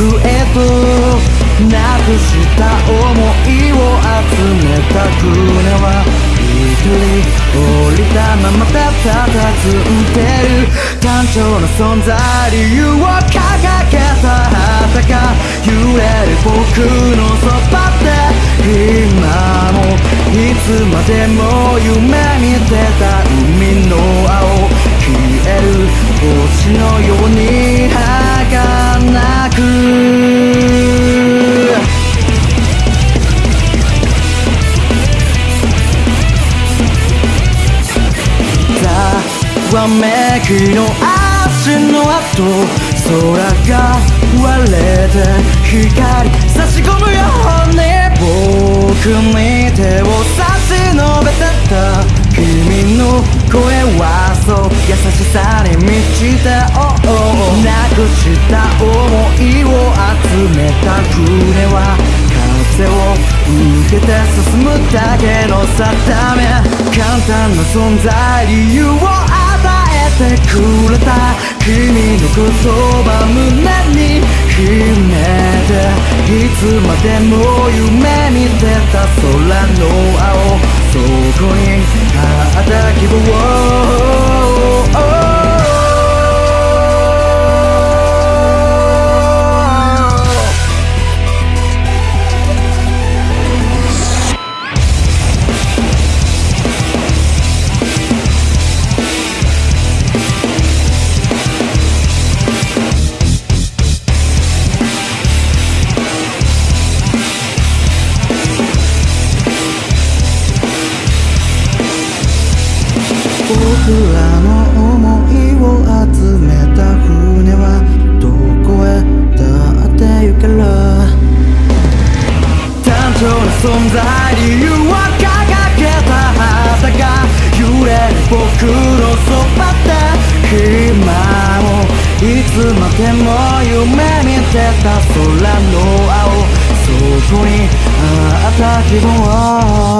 くへとなくした想いを集めた船は一人降りたままたたたずんでる単調な存在理由を掲げた旗が揺れる僕のそばで今もい。つまでも夢見てた海の青消える星のようにく。ざわめきの足の跡空が割れて光差し込むように僕に手を差し伸べてた君の声はしさに満ちた、なくした想いを集めた船は風を受けて進むだけの定め。簡単な存在理由を与えてくれた君の言葉胸に秘めていつまでも夢見てた空の青。そこにあった希望 oh, oh. つまでも夢見てた空の青。そこにあった希望「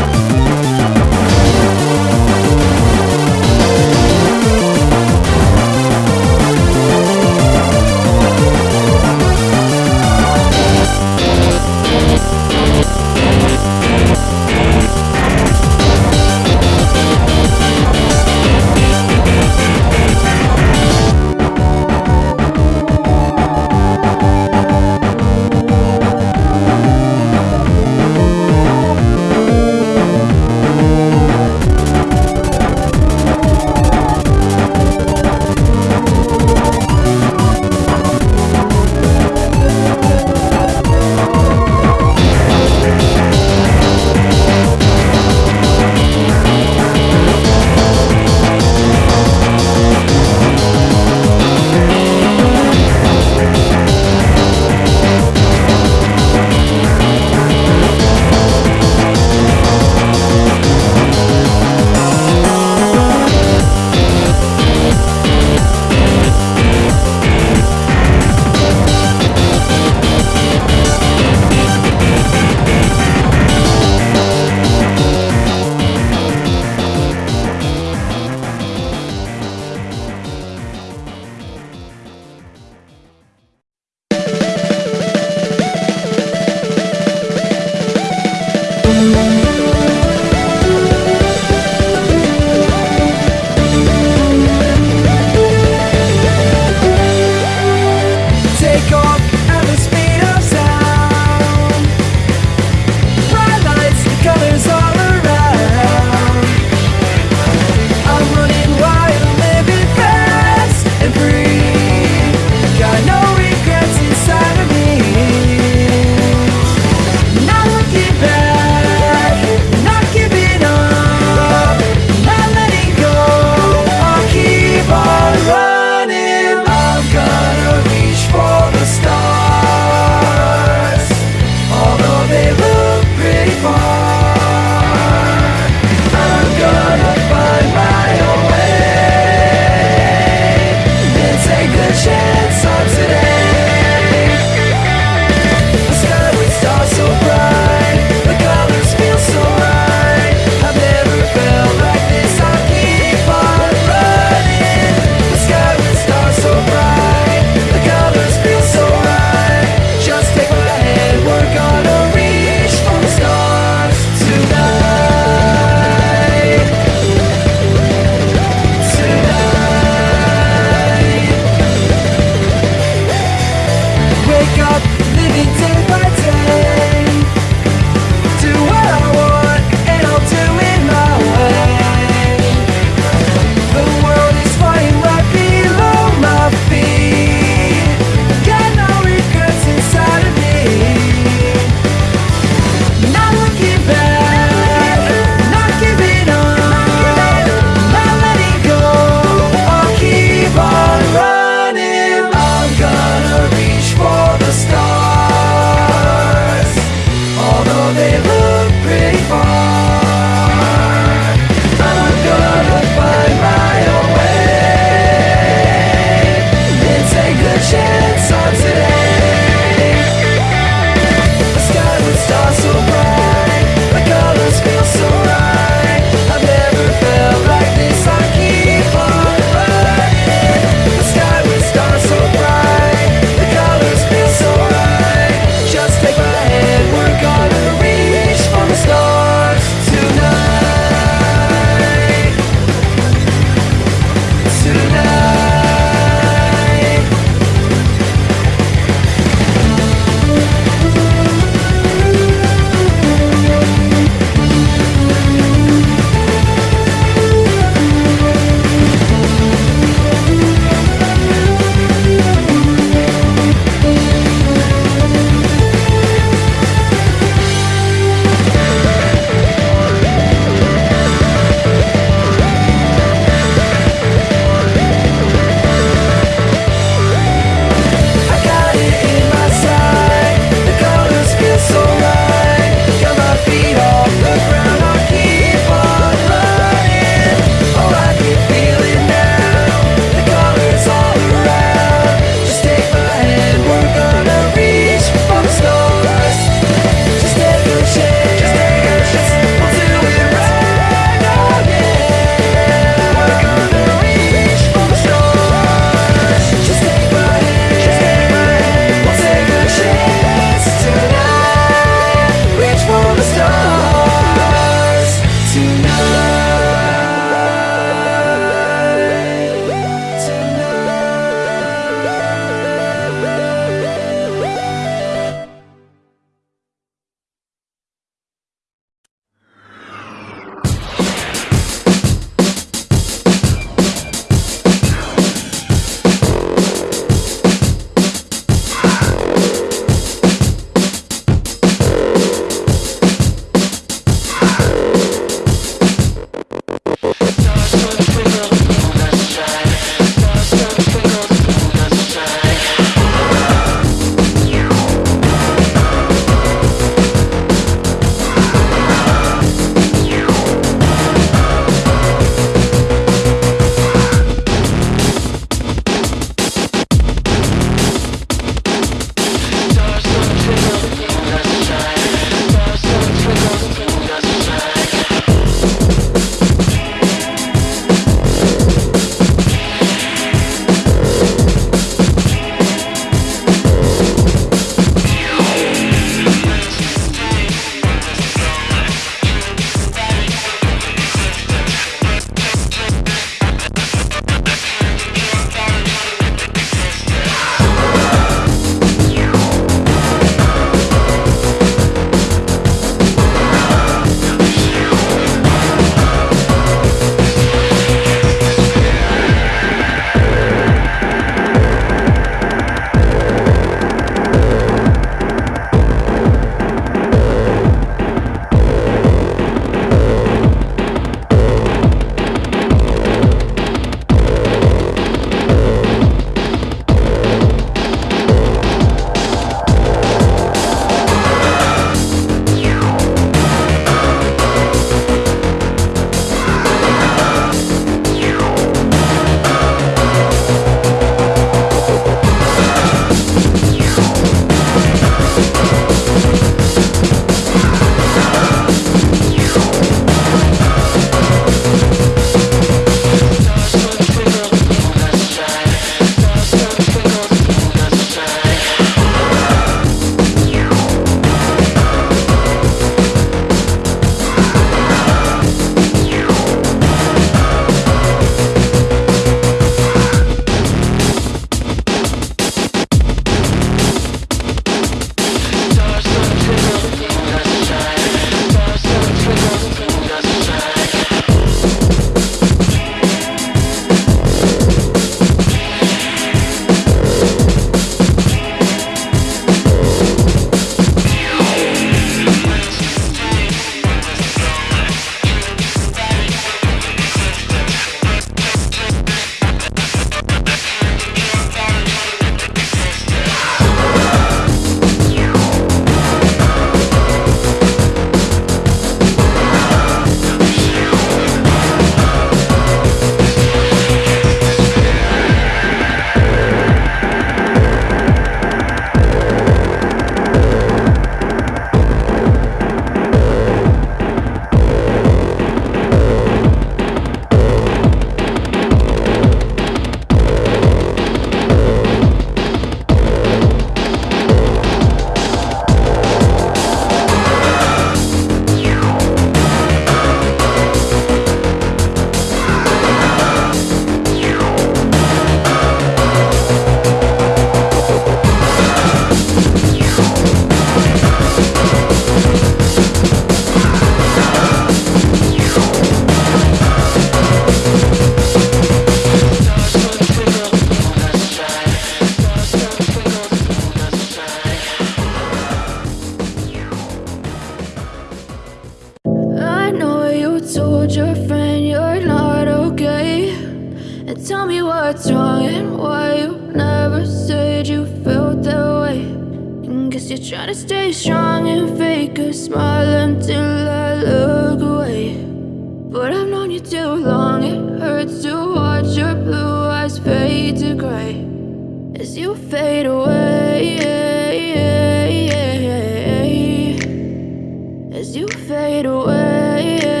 Fade away.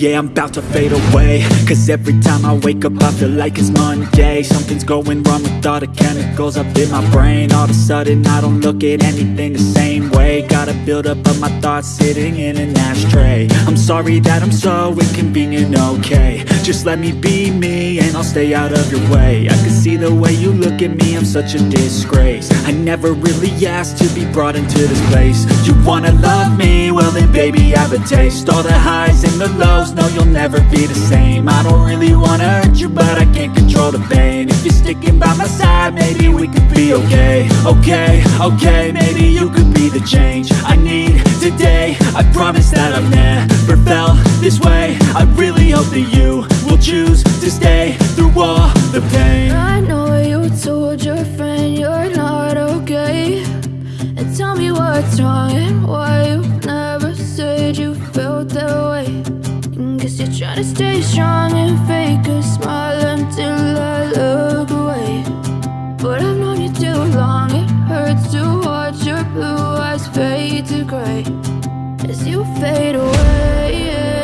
Yeah, I'm about to fade away. Cause every time I wake up I feel like it's Monday. Something's going wrong with all the chemicals up in my brain. All of a sudden I don't look at anything the same way. Gotta build up of my thoughts sitting in an ashtray. I'm sorry that I'm so inconvenient, okay. Just let me be me and I'll stay out of your way. I can see the way you look at me, I'm such a disgrace. I never really asked to be brought into this place. You wanna love me? Well then baby I have a taste. All the highs and the lows, no you'll never be the same. I don't really wanna hurt you but I can't control the pain. If you're sticking by my side, maybe we could be okay. Okay, okay, maybe you could be the change I need today. I promise that I've never felt this way. I really hope that you will choose to stay through all the pain. I know you told your friend you're not okay. And tell me what's wrong and why you never said you felt that way. You're trying to stay strong and fake a smile until I look away. But I've known you too long, it hurts to watch your blue eyes fade to gray as you fade away.